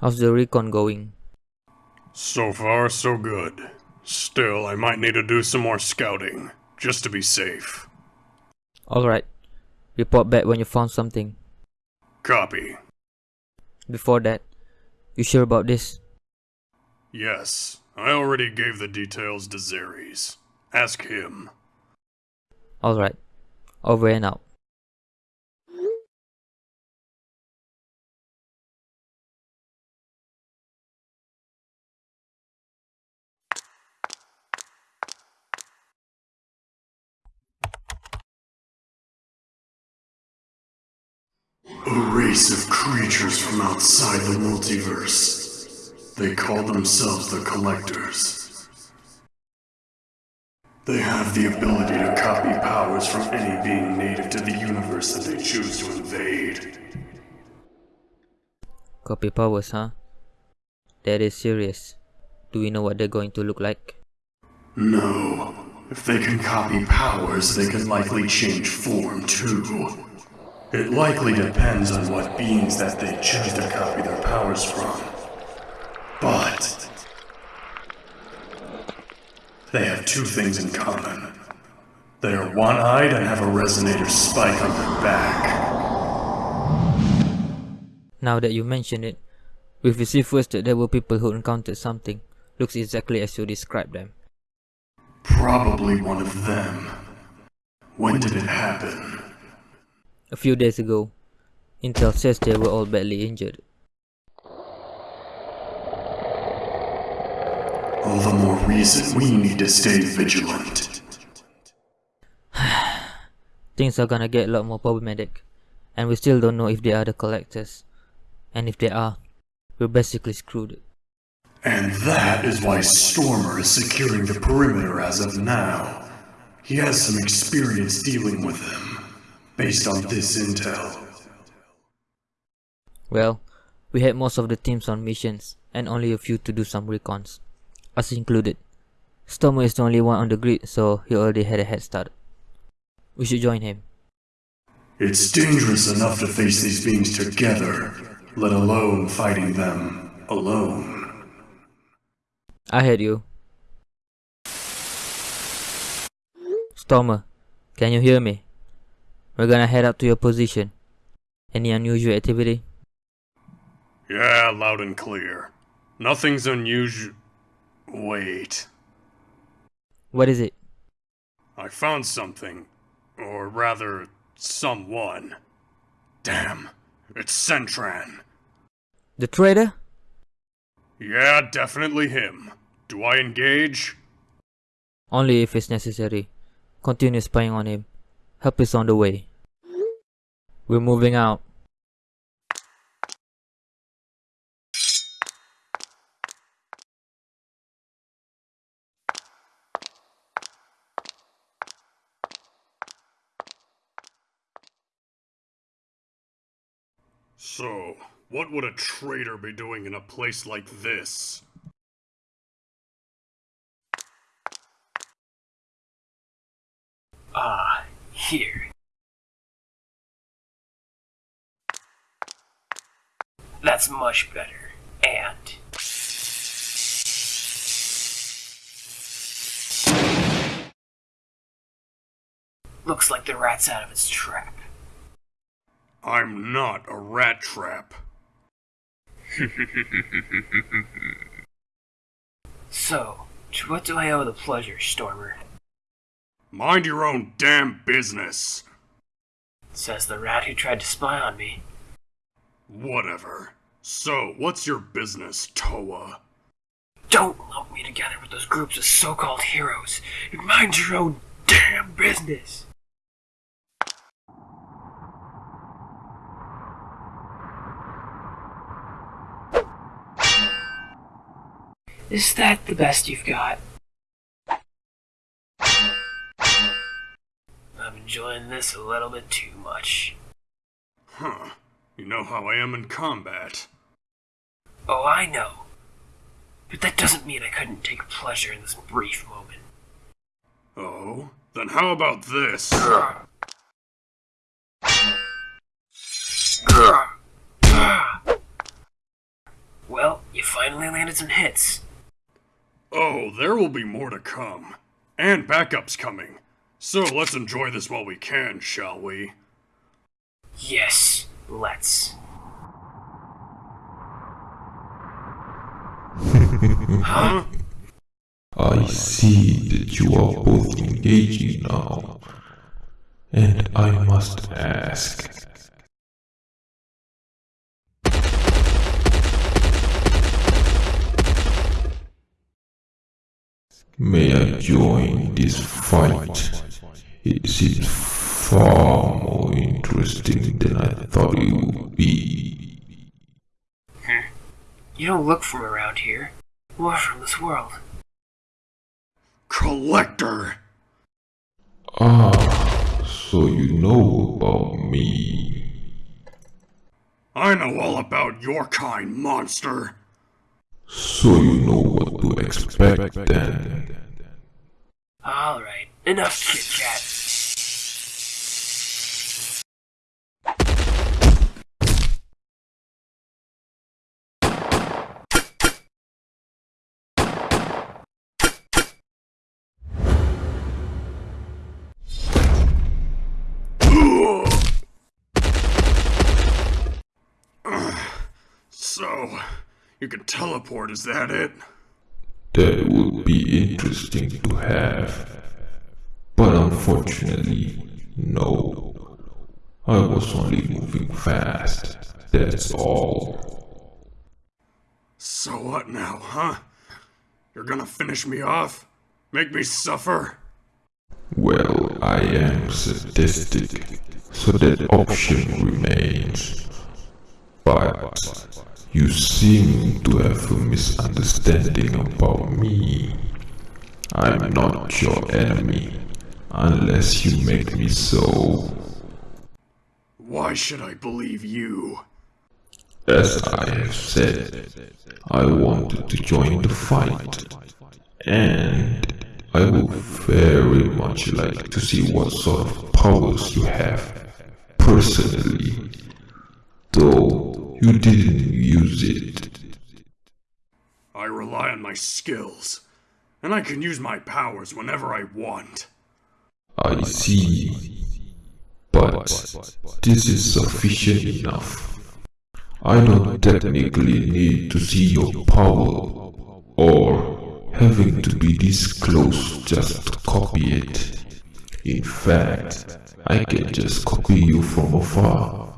How's the recon going? So far, so good. Still, I might need to do some more scouting, just to be safe. Alright. Report back when you found something. Copy. Before that, you sure about this? Yes, I already gave the details to Zeres. Ask him. Alright. Over and out. A race of creatures from outside the multiverse. They call themselves the Collectors. They have the ability to copy powers from any being native to the universe that they choose to invade. Copy powers, huh? That is serious. Do we know what they're going to look like? No. If they can copy powers, they can likely change form too. It likely depends on what beings that they choose to copy their powers from. But they have two things in common. They are one-eyed and have a resonator spike on their back. Now that you mention it, we've received first that there were people who encountered something. Looks exactly as you described them. Probably one of them. When did it happen? A few days ago, Intel says they were all badly injured. All the more reason we need to stay vigilant. Things are gonna get a lot more problematic, and we still don't know if they are the collectors. And if they are, we're basically screwed. And that is why Stormer is securing the perimeter as of now. He has some experience dealing with them, based on this intel. Well, we had most of the teams on missions, and only a few to do some recons. Us included. Stormer is the only one on the grid, so he already had a head start. We should join him. It's dangerous enough to face these beings together, let alone fighting them alone. I heard you. Stormer, can you hear me? We're gonna head up to your position. Any unusual activity? Yeah, loud and clear. Nothing's unusual. Wait. What is it? I found something. Or rather, someone. Damn. It's Centran. The traitor? Yeah, definitely him. Do I engage? Only if it's necessary. Continue spying on him. Help is on the way. We're moving out. So, what would a traitor be doing in a place like this? Ah, here. That's much better. And... Looks like the rat's out of its trap. I'm not a rat trap. So, to what do I owe the pleasure, Stormer? Mind your own damn business. Says the rat who tried to spy on me. Whatever. So, what's your business, Toa? Don't lump me together with those groups of so-called heroes, and mind your own damn business! Is that the best you've got? I'm enjoying this a little bit too much. Huh. You know how I am in combat. Oh, I know. But that doesn't mean I couldn't take pleasure in this brief moment. Oh? Then how about this? Well, you finally landed some hits. Oh, there will be more to come. And backups coming. So let's enjoy this while we can, shall we? Yes, let's. huh? I see that you are both engaging now. And I must ask. May I join this fight? It seems far more interesting than I thought it would be. You don't look from around here, or from this world. Collector! Ah, so you know about me. I know all about your kind, monster! So you know what to expect then. Alright, enough chit So, you can teleport, is that it? That would be interesting to have. But unfortunately, no. I was only moving fast. That's all. So what now, huh? You're gonna finish me off? Make me suffer? Well, I am sadistic, so that option remains. But you seem to have a misunderstanding about me. I'm not your enemy, unless you make me so. Why should I believe you? As I have said, I wanted to join the fight, and I would very much like to see what sort of powers you have, personally, though you didn't use it. I rely on my skills, and I can use my powers whenever I want. I see, but this is sufficient enough. I don't technically need to see your power, or having to be this close just to copy it. In fact, I can just copy you from afar,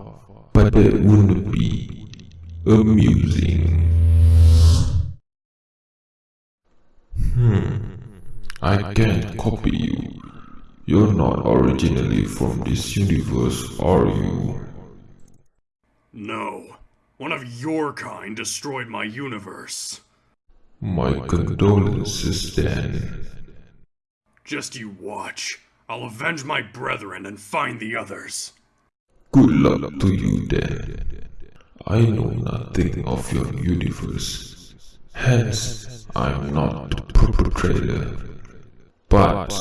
but it wouldn't be amusing. Hmm, I can't copy you. You're not originally from this universe, are you? No, one of your kind destroyed my universe. My condolences then. Just you watch. I'll avenge my brethren and find the others. Good luck to you then. I know nothing of your universe, hence I'm not the perpetrator. But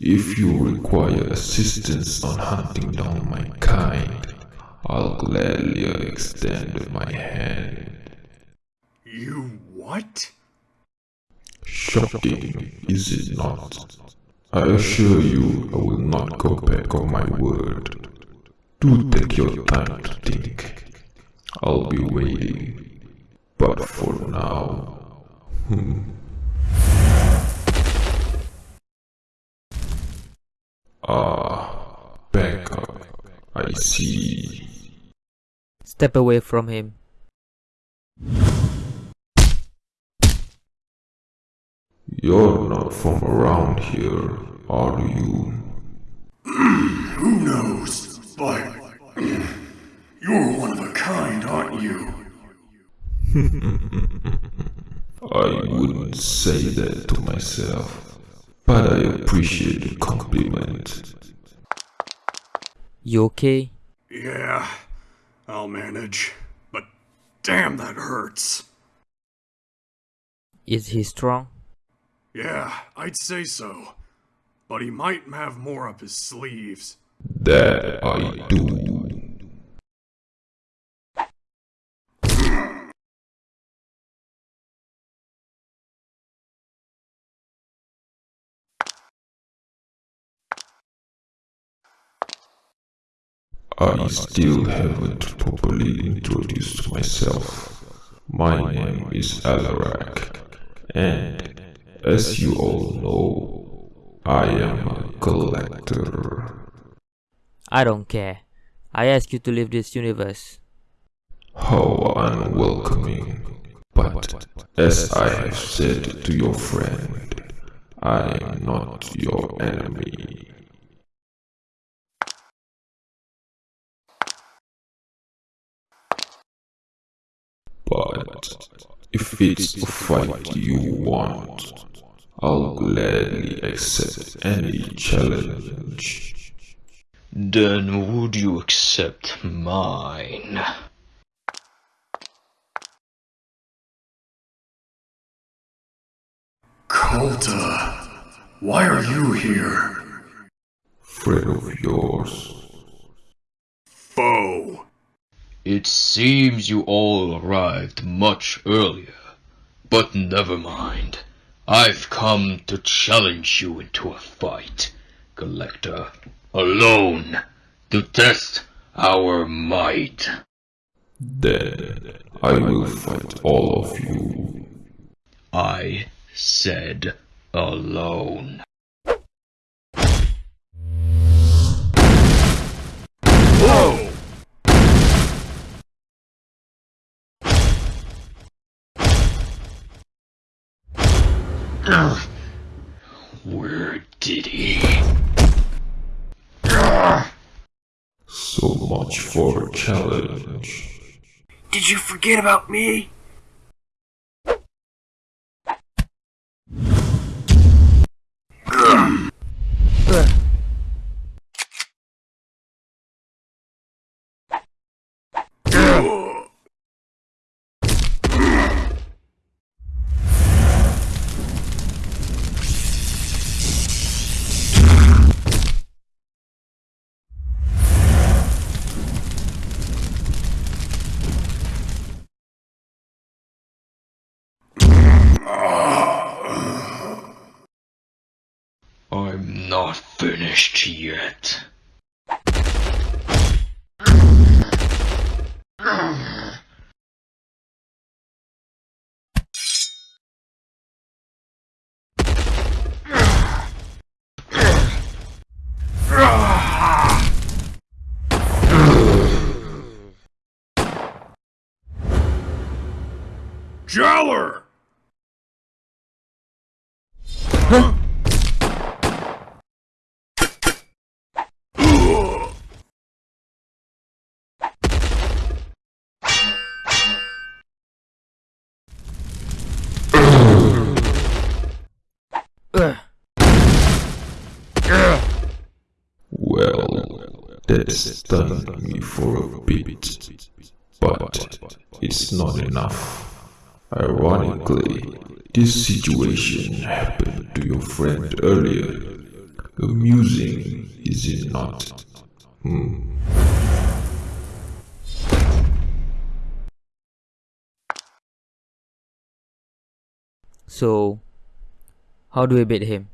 if you require assistance on hunting down my kind, I'll gladly extend my hand. You what? Shocking, is it not? I assure you I will not go back on my word. Do take your time to think. I'll be waiting. But for now... Hmm. Ah, backup. I see. Step away from him. You're not from around here, are you? Who knows? But you're one of a kind, aren't you? I wouldn't say that to myself, but I appreciate the compliment. You okay? Yeah, I'll manage. But damn, that hurts. Is he strong? Yeah, I'd say so. But he might have more up his sleeves. That I do. I still haven't properly introduced myself. My name is Alarak, and as you all know, I am a collector. I don't care. I ask you to leave this universe. How unwelcoming. But as I have said to your friend, I am not your enemy. But if it's a fight you want, I'll gladly accept any challenge. Then would you accept mine? Kolta, why are you here? Friend of yours. Foe. It seems you all arrived much earlier. But never mind. I've come to challenge you into a fight, Collector. Alone. To test our might. Then I will fight all of you. I said alone. Whoa! Where did he? Much for challenge. Did you forget about me? Finished yet. Jowler! Well, that stunned me for a bit, but it's not enough. Ironically, this situation happened to your friend earlier. Amusing, is it not? Hmm. So, how do we beat him?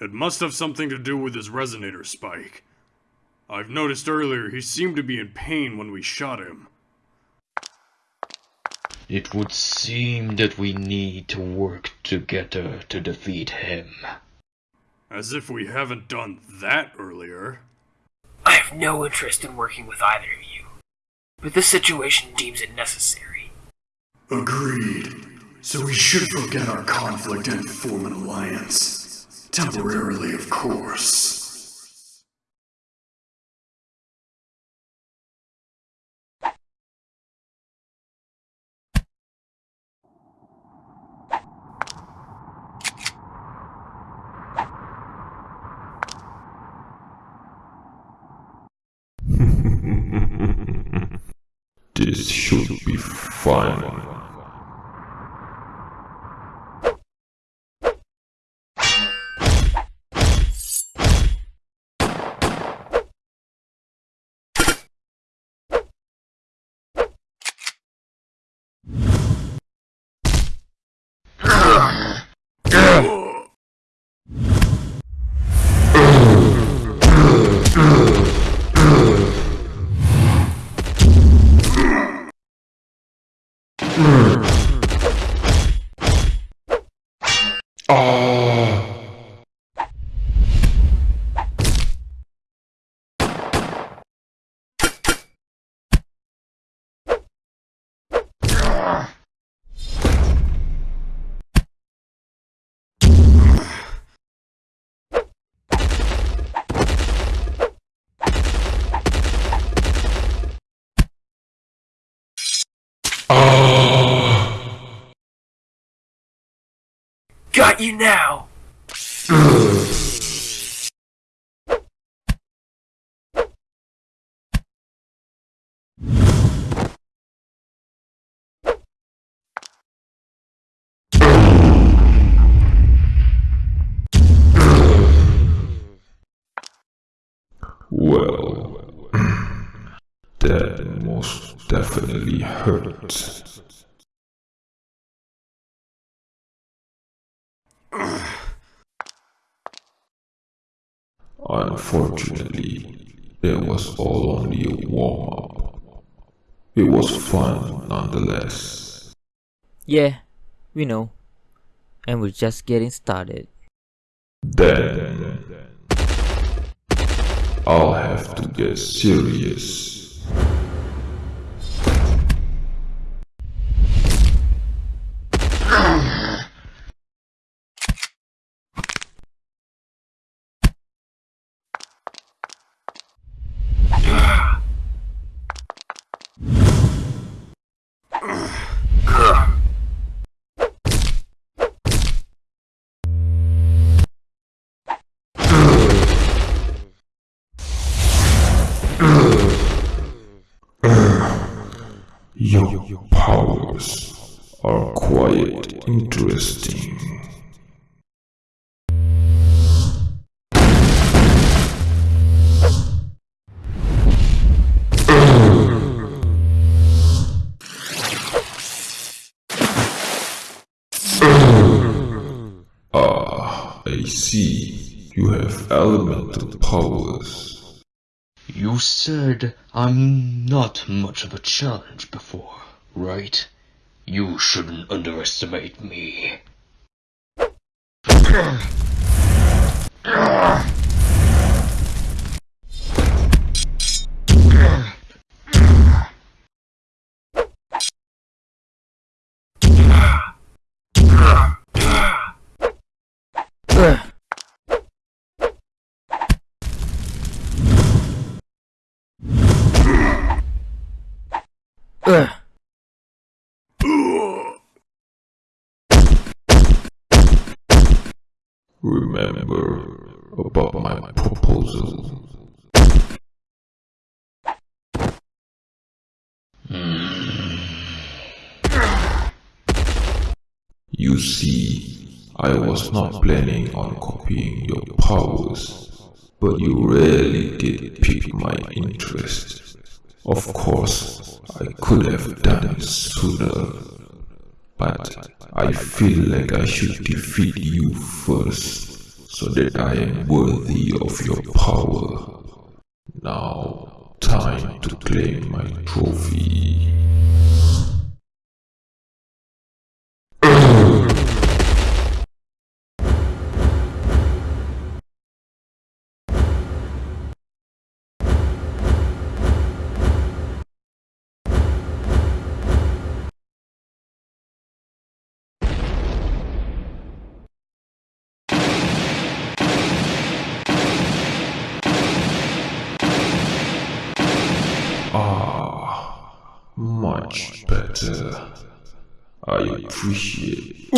It must have something to do with his resonator spike. I've noticed earlier he seemed to be in pain when we shot him. It would seem that we need to work together to defeat him. As if we haven't done that earlier. I have no interest in working with either of you. But this situation deems it necessary. Agreed. So we should forget our conflict and form an alliance. Temporarily, of course. This should be fun. Got you now! Well, that most definitely hurt. Unfortunately, it was all only a warm up. It was fun nonetheless. Yeah, we know. And we're just getting started. Then I'll have to get serious. See. You have elemental powers. You said I'm not much of a challenge before, right? You shouldn't underestimate me. Remember about my proposal. Hmm. You see, I was not planning on copying your powers, but you really did pique my interest. Of course, I could have done sooner, but I feel like I should defeat you first, so that I am worthy of your power. Now, time to claim my trophy. Ah, much better. I appreciate.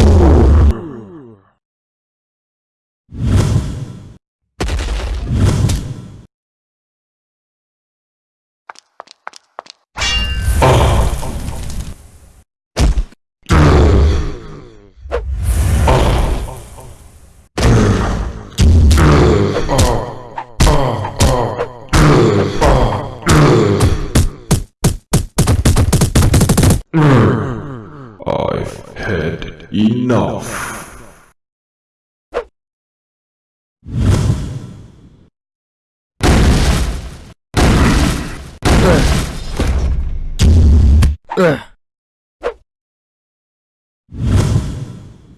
Ugh.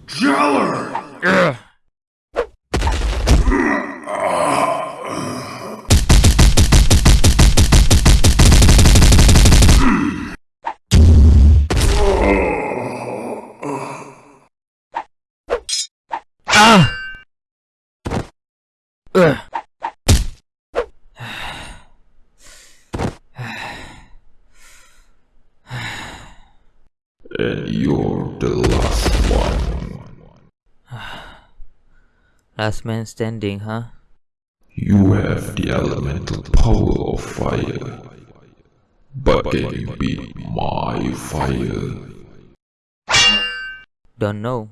Jeller! Ah! Ugh. And you're the last one. Last man standing, huh? You have the elemental power of fire. But can you beat my fire? Don't know.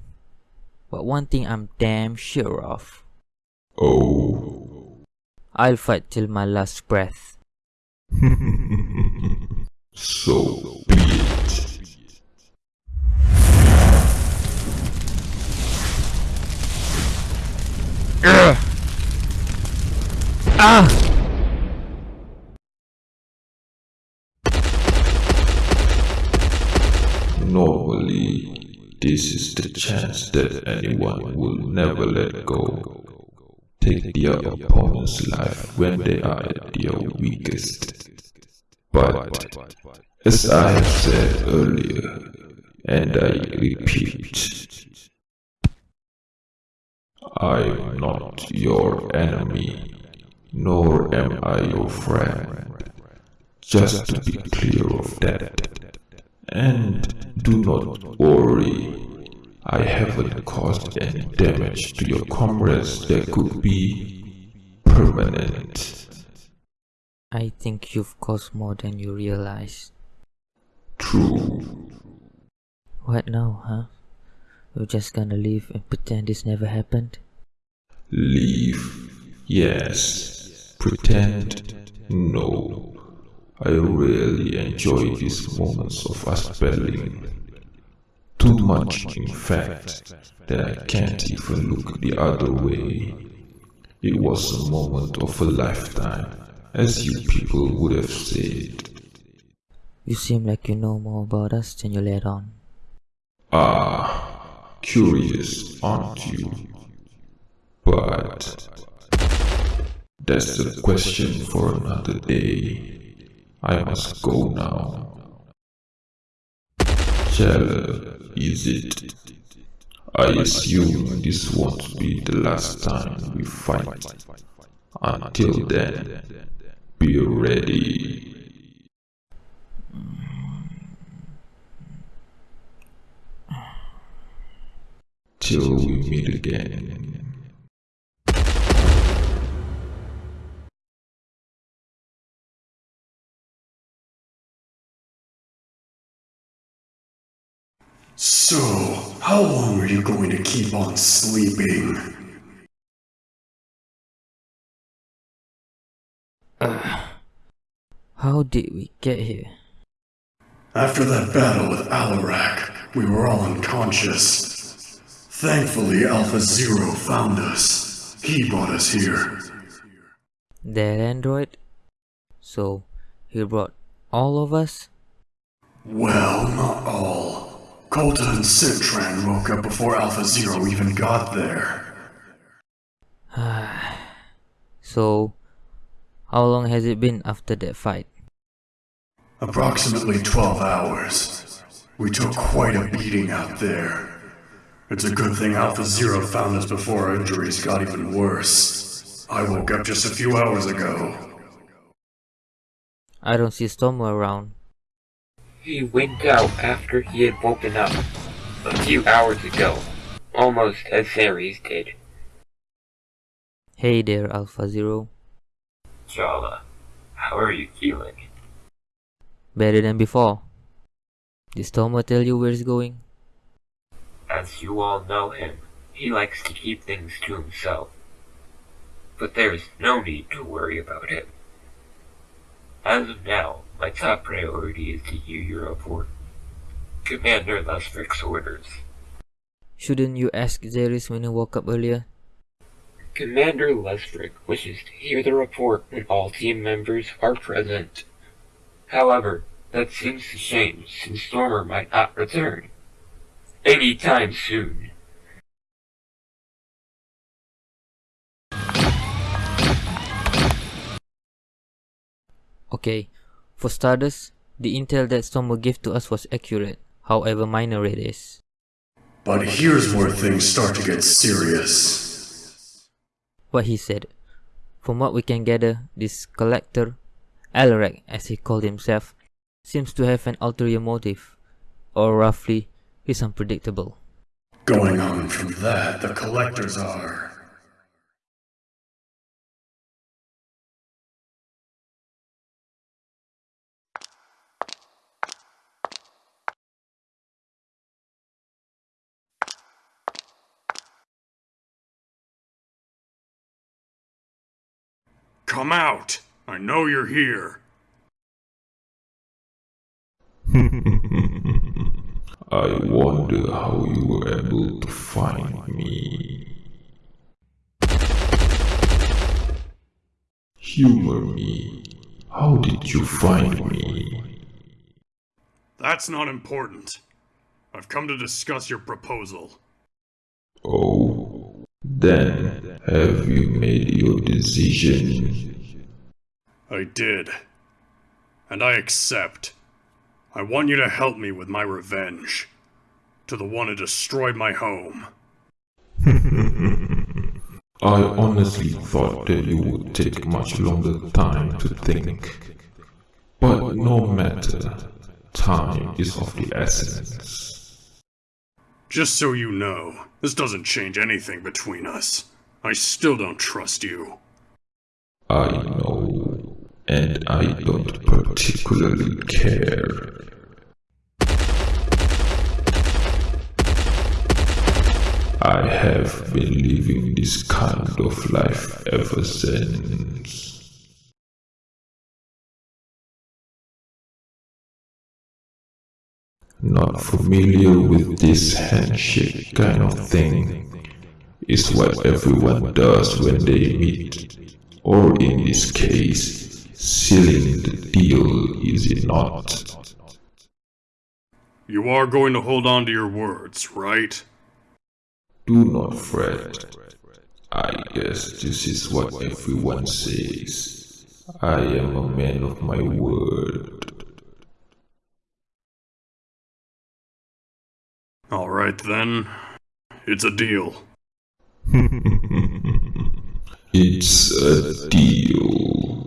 But one thing I'm damn sure of. Oh. I'll fight till my last breath. So Ah! Normally, this is the chance that anyone will never let go. Take their opponent's life when they are at their weakest. But, as I have said earlier, and I repeat, I'm not your enemy, nor am I your friend. Just to be clear of that. And do not worry, I haven't caused any damage to your comrades that could be permanent. I think you've caused more than you realize. True. What now, huh? You're just gonna leave and pretend this never happened? Leave. Yes. Pretend. No. I really enjoy these moments of us battling. Too much, in fact, that I can't even look the other way. It was a moment of a lifetime, as you people would have said. You seem like you know more about us than you let on. Ah, curious, aren't you? That's a question for another day. I must go now. Shall is it? I assume this won't be the last time we fight. Until then, be ready. Till we meet again. So, how long are you going to keep on sleeping? How did we get here? After that battle with Alarak, we were all unconscious. Thankfully, Alpha Zero found us. He brought us here. That android? So, he brought all of us? Well, not all. Kolta and Citran woke up before Alpha Zero even got there. So, how long has it been after that fight? Approximately 12 hours. We took quite a beating out there. It's a good thing Alpha Zero found us before our injuries got even worse. I woke up just a few hours ago. I don't see Stormo around. He went out after he had woken up a few hours ago, almost as Ceres did. Hey there, Alpha Zero. Jala, how are you feeling? Better than before. Did Stormo tell you where he's going? As you all know him, he likes to keep things to himself. But there's no need to worry about him. As of now, my top priority is to hear your report, Commander Lusvik's orders. Shouldn't you ask Zeris when he woke up earlier? Commander Lesbrick wishes to hear the report when all team members are present. However, that seems to change since Stormer might not return. Any time soon. Okay, for starters, the intel that Stormer gave to us was accurate, however minor it is. But here's where things start to get serious. What he said. From what we can gather, this collector, Alarak as he called himself, seems to have an ulterior motive, or roughly, he's unpredictable. Going on from that, the collectors are. Come out! I know you're here. I wonder how you were able to find me. Humor me. How did you find me? That's not important. I've come to discuss your proposal. Oh, then have you made your decision? I did. And I accept. I want you to help me with my revenge. To the one who destroyed my home. I honestly thought that you would take much longer time to think. But no matter, time is of the essence. Just so you know, this doesn't change anything between us. I still don't trust you. I know, and I don't particularly care. I have been living this kind of life ever since. Not familiar with this handshake kind of thing is what everyone does when they meet, or in this case, sealing the deal, is it not? You are going to hold on to your words, right? Do not fret. I guess this is what everyone says. I am a man of my word. Alright then. It's a deal. It's a deal.